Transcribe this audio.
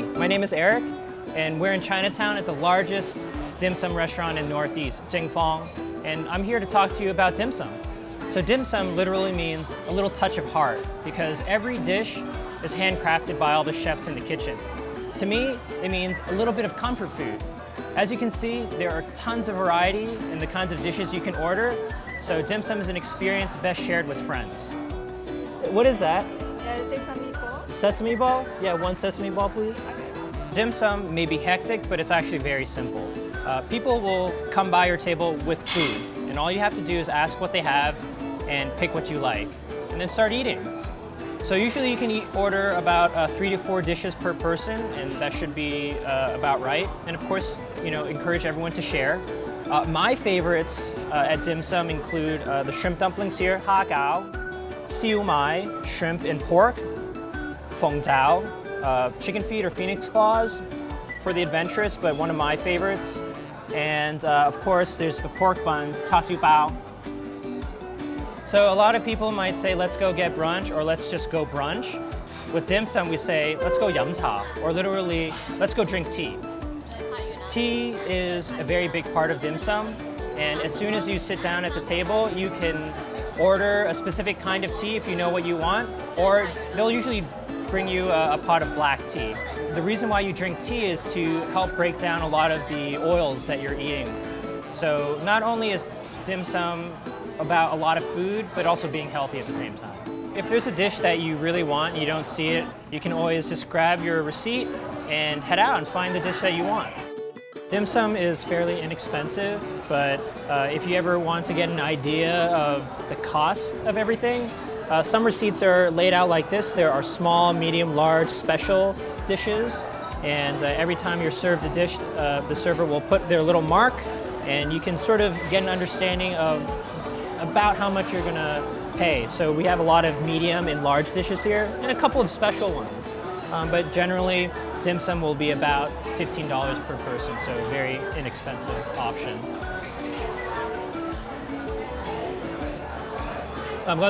name is Eric, and we're in Chinatown at the largest dim sum restaurant in Northeast, Jing Fong, and I'm here to talk to you about dim sum. So dim sum literally means a little touch of heart, because every dish is handcrafted by all the chefs in the kitchen. To me, it means a little bit of comfort food. As you can see, there are tons of variety in the kinds of dishes you can order, so dim sum is an experience best shared with friends. What is that? Uh, sesame ball. Sesame ball? Yeah, one sesame ball, please. Okay. Dim sum may be hectic, but it's actually very simple. Uh, people will come by your table with food, and all you have to do is ask what they have and pick what you like, and then start eating. So usually you can eat, order about uh, three to four dishes per person, and that should be uh, about right. And of course, you know, encourage everyone to share. Uh, my favorites uh, at dim sum include uh, the shrimp dumplings here, ha gao, siu mai, shrimp and pork, feng tao, uh, chicken feet or phoenix claws for the adventurous, but one of my favorites. And of course, there's the pork buns, char siu bao, so a lot of people might say, let's go get brunch or let's just go brunch. With dim sum, we say, let's go yum cha, or literally, let's go drink tea. Tea is a very big part of dim sum, and as soon as you sit down at the table, you can order a specific kind of tea if you know what you want, or they'll usually bring you a, a pot of black tea. The reason why you drink tea is to help break down a lot of the oils that you're eating. So not only is dim sum about a lot of food, but also being healthy at the same time. If there's a dish that you really want and you don't see it, you can always just grab your receipt and head out and find the dish that you want. Dim sum is fairly inexpensive, but uh, if you ever want to get an idea of the cost of everything, uh, some receipts are laid out like this. There are small, medium, large, special dishes, and uh, every time you're served a dish, uh, the server will put their little mark, and you can sort of get an understanding of about how much you're gonna pay. So we have a lot of medium and large dishes here, and a couple of special ones. Um, but generally, dim sum will be about $15 per person, so a very inexpensive option. Um,